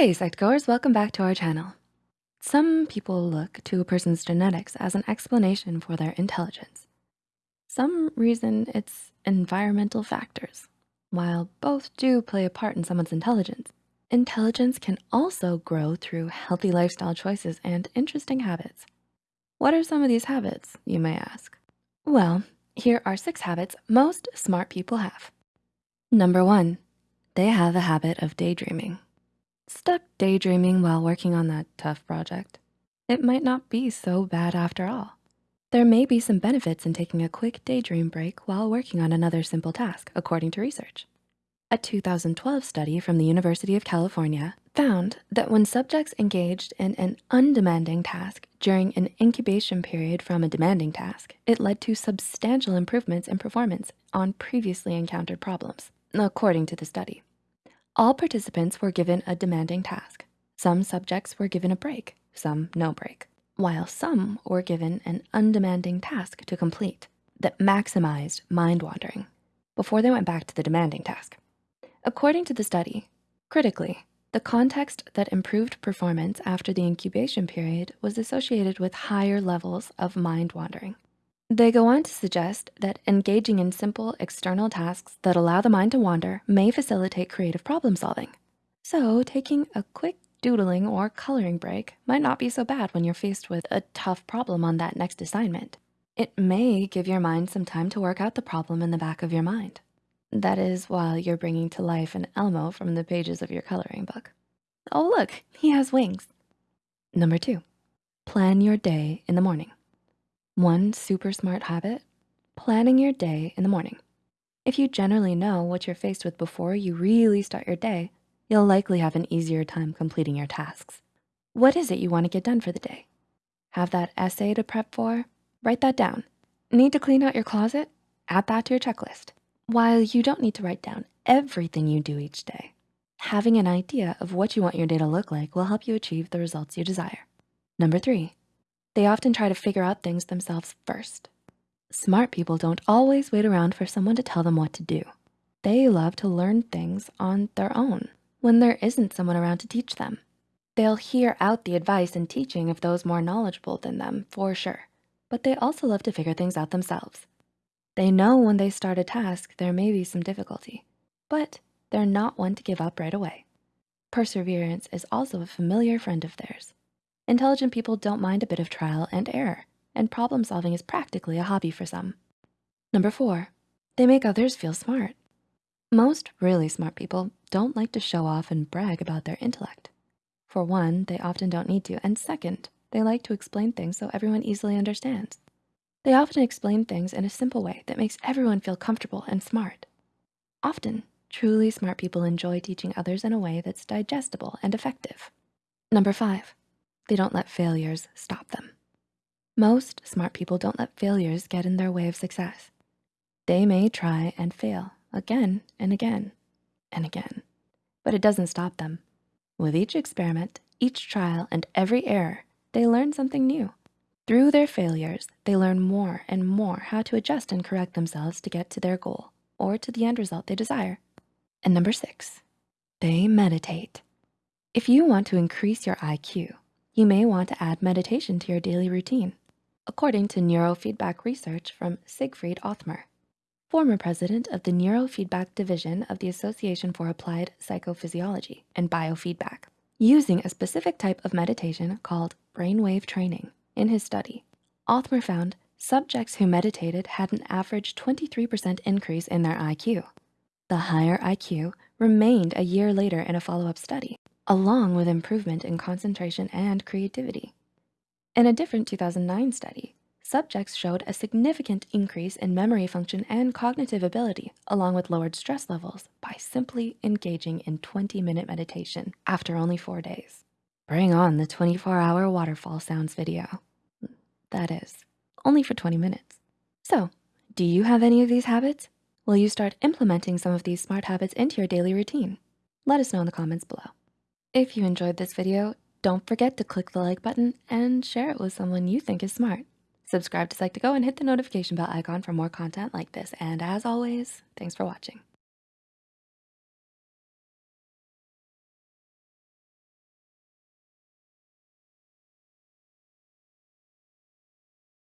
Hey Psych2Goers, welcome back to our channel. Some people look to a person's genetics as an explanation for their intelligence. Some reason it's environmental factors. While both do play a part in someone's intelligence, intelligence can also grow through healthy lifestyle choices and interesting habits. What are some of these habits, you may ask? Well, here are six habits most smart people have. Number one, they have a habit of daydreaming. Stuck daydreaming while working on that tough project? It might not be so bad after all. There may be some benefits in taking a quick daydream break while working on another simple task, according to research. A 2012 study from the University of California found that when subjects engaged in an undemanding task during an incubation period from a demanding task, it led to substantial improvements in performance on previously encountered problems, according to the study. All participants were given a demanding task. Some subjects were given a break, some no break, while some were given an undemanding task to complete that maximized mind wandering before they went back to the demanding task. According to the study, critically, the context that improved performance after the incubation period was associated with higher levels of mind wandering. They go on to suggest that engaging in simple external tasks that allow the mind to wander may facilitate creative problem solving. So taking a quick doodling or coloring break might not be so bad when you're faced with a tough problem on that next assignment. It may give your mind some time to work out the problem in the back of your mind. That is while you're bringing to life an Elmo from the pages of your coloring book. Oh, look, he has wings. Number two, plan your day in the morning. One super smart habit, planning your day in the morning. If you generally know what you're faced with before you really start your day, you'll likely have an easier time completing your tasks. What is it you wanna get done for the day? Have that essay to prep for? Write that down. Need to clean out your closet? Add that to your checklist. While you don't need to write down everything you do each day, having an idea of what you want your day to look like will help you achieve the results you desire. Number three, they often try to figure out things themselves first. Smart people don't always wait around for someone to tell them what to do. They love to learn things on their own when there isn't someone around to teach them. They'll hear out the advice and teaching of those more knowledgeable than them for sure, but they also love to figure things out themselves. They know when they start a task, there may be some difficulty, but they're not one to give up right away. Perseverance is also a familiar friend of theirs. Intelligent people don't mind a bit of trial and error, and problem solving is practically a hobby for some. Number four, they make others feel smart. Most really smart people don't like to show off and brag about their intellect. For one, they often don't need to, and second, they like to explain things so everyone easily understands. They often explain things in a simple way that makes everyone feel comfortable and smart. Often, truly smart people enjoy teaching others in a way that's digestible and effective. Number five, they don't let failures stop them. Most smart people don't let failures get in their way of success. They may try and fail again and again and again, but it doesn't stop them. With each experiment, each trial, and every error, they learn something new. Through their failures, they learn more and more how to adjust and correct themselves to get to their goal or to the end result they desire. And number six, they meditate. If you want to increase your IQ, you may want to add meditation to your daily routine, according to neurofeedback research from Siegfried Othmer, former president of the Neurofeedback Division of the Association for Applied Psychophysiology and Biofeedback, using a specific type of meditation called brainwave training. In his study, Othmer found subjects who meditated had an average 23% increase in their IQ. The higher IQ remained a year later in a follow-up study along with improvement in concentration and creativity. In a different 2009 study, subjects showed a significant increase in memory function and cognitive ability, along with lowered stress levels by simply engaging in 20 minute meditation after only four days. Bring on the 24 hour waterfall sounds video. That is, only for 20 minutes. So do you have any of these habits? Will you start implementing some of these smart habits into your daily routine? Let us know in the comments below. If you enjoyed this video, don't forget to click the like button and share it with someone you think is smart. Subscribe to Psych2Go and hit the notification bell icon for more content like this. And as always, thanks for watching.